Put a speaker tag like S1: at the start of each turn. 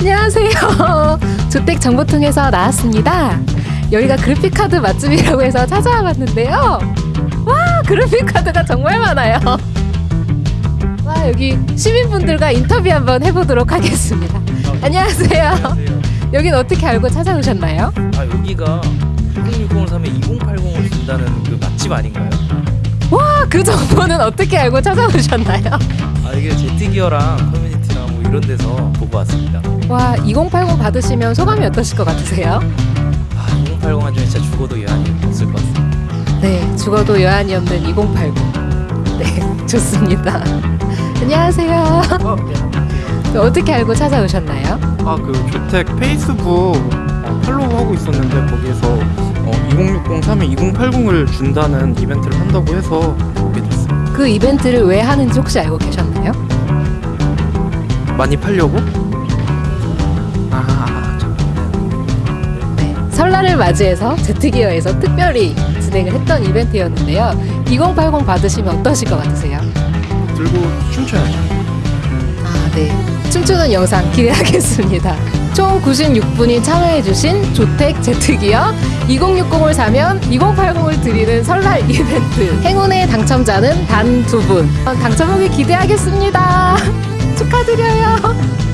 S1: 안녕하세요. 주택정보통에서 나왔습니다. 여기가 그래픽카드 맛집이라고 해서 찾아와 봤는데요. 와, 그래픽카드가 정말 많아요. 와, 여기 시민분들과 인터뷰 한번 해보도록 하겠습니다. 안녕하세요.
S2: 안녕하세요.
S1: 여긴 어떻게 알고 찾아오셨나요?
S2: 아 여기가 2060을 사면 2080을 준다는 그 맛집 아닌가요?
S1: 와, 그 정보는 어떻게 알고 찾아오셨나요?
S2: 아 이게 제트기어랑 이런 데서 보고 왔습니다.
S1: 와, 2080 받으시면 소감이 어떠실 것 같으세요?
S2: 아 2080 하면 진짜 죽어도 여한이 없을 것 같습니다.
S1: 네, 죽어도 여한이 없는 2080. 네, 좋습니다. 안녕하세요.
S3: 어, 네.
S1: 어떻게 알고 찾아오셨나요?
S3: 아, 그 주택 페이스북 어, 팔로우 하고 있었는데 거기에서 어, 2060 사면 2080을 준다는 이벤트를 한다고 해서 오게 됐어요.
S1: 그 이벤트를 왜 하는지 혹시 알고 계셨나요?
S3: 많이 팔려고? 아, 참.
S1: 네, 설날을 맞이해서 제트기어에서 특별히 진행을 했던 이벤트였는데요. 2080 받으시면 어떠실 것 같으세요?
S3: 들고 춤춰야죠.
S1: 아, 네. 춤추는 영상 기대하겠습니다. 총 96분이 참여해주신 조택 제트기어 2060을 사면 2080을 드리는 설날 이벤트. 행운의 당첨자는 단 두 분. 당첨하기 기대하겠습니다. 축하드려요.